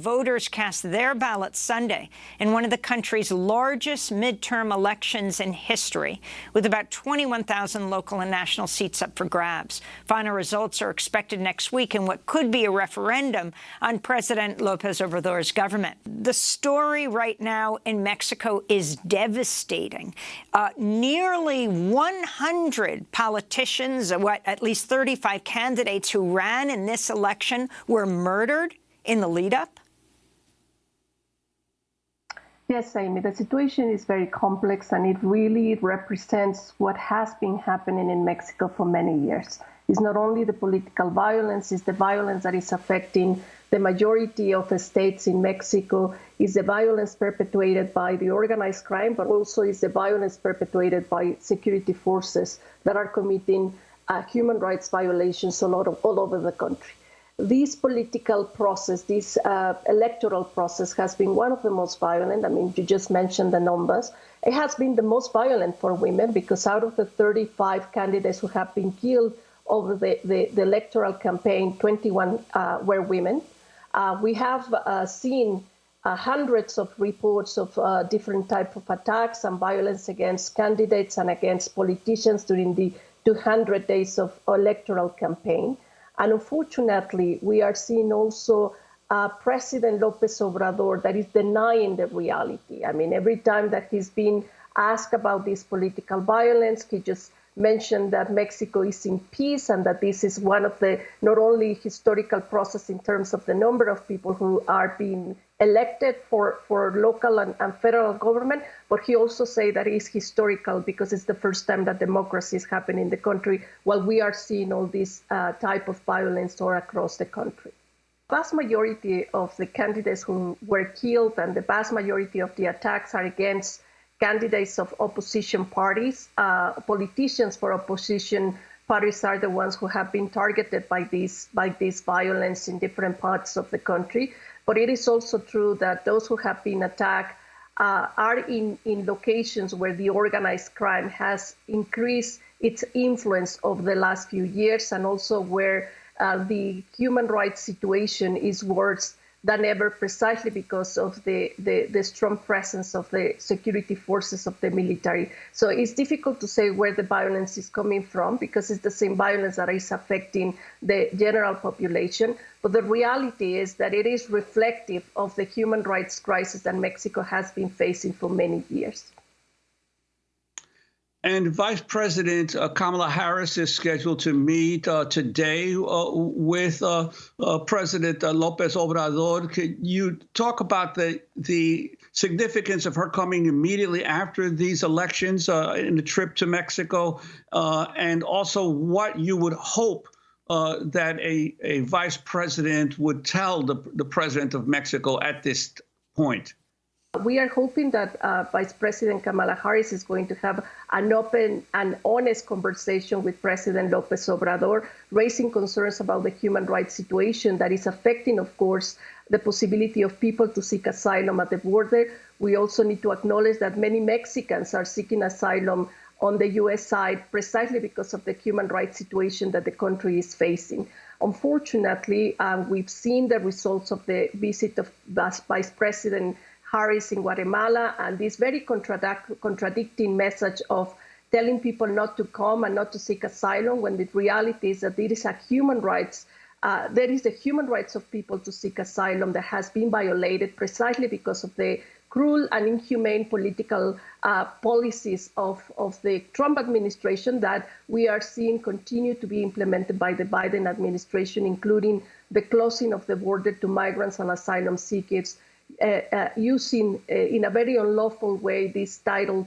Voters cast their ballots Sunday in one of the country's largest midterm elections in history, with about 21,000 local and national seats up for grabs. Final results are expected next week in what could be a referendum on President López Obrador's government. The story right now in Mexico is devastating. Uh, nearly 100 politicians, what, at least 35 candidates who ran in this election were murdered in the lead-up? Yes, Amy, the situation is very complex and it really represents what has been happening in Mexico for many years. It's not only the political violence, it's the violence that is affecting the majority of the states in Mexico, is the violence perpetuated by the organized crime, but also is the violence perpetuated by security forces that are committing uh, human rights violations all over the country this political process, this uh, electoral process has been one of the most violent. I mean, you just mentioned the numbers. It has been the most violent for women because out of the 35 candidates who have been killed over the, the, the electoral campaign, 21 uh, were women. Uh, we have uh, seen uh, hundreds of reports of uh, different type of attacks and violence against candidates and against politicians during the 200 days of electoral campaign. And unfortunately, we are seeing also uh, President Lopez Obrador that is denying the reality. I mean, every time that he's been asked about this political violence, he just mentioned that Mexico is in peace and that this is one of the not only historical process in terms of the number of people who are being elected for, for local and, and federal government, but he also say that it's historical because it's the first time that democracy is happening in the country while we are seeing all this uh, type of violence all across the country. Vast majority of the candidates who were killed and the vast majority of the attacks are against candidates of opposition parties. Uh, politicians for opposition parties are the ones who have been targeted by this by this violence in different parts of the country. But it is also true that those who have been attacked uh, are in, in locations where the organized crime has increased its influence over the last few years and also where uh, the human rights situation is worse than ever precisely because of the, the, the, strong presence of the security forces of the military. So it's difficult to say where the violence is coming from because it's the same violence that is affecting the general population. But the reality is that it is reflective of the human rights crisis that Mexico has been facing for many years. And Vice President uh, Kamala Harris is scheduled to meet uh, today uh, with uh, uh, President uh, Lopez Obrador. Could you talk about the the significance of her coming immediately after these elections in the trip to Mexico, and also what you would hope that a, a vice president would tell the, the president of Mexico at this point? We are hoping that uh, Vice President Kamala Harris is going to have an open and honest conversation with President Lopez Obrador, raising concerns about the human rights situation that is affecting, of course, the possibility of people to seek asylum at the border. We also need to acknowledge that many Mexicans are seeking asylum on the U.S. side precisely because of the human rights situation that the country is facing. Unfortunately, um, we've seen the results of the visit of Vice President Harris in Guatemala, and this very contradic contradicting message of telling people not to come and not to seek asylum when the reality is that it is a human rights uh, there is the human rights of people to seek asylum that has been violated precisely because of the cruel and inhumane political uh, policies of, of the Trump administration that we are seeing continue to be implemented by the Biden administration, including the closing of the border to migrants and asylum seekers, using uh, in a very unlawful way this Title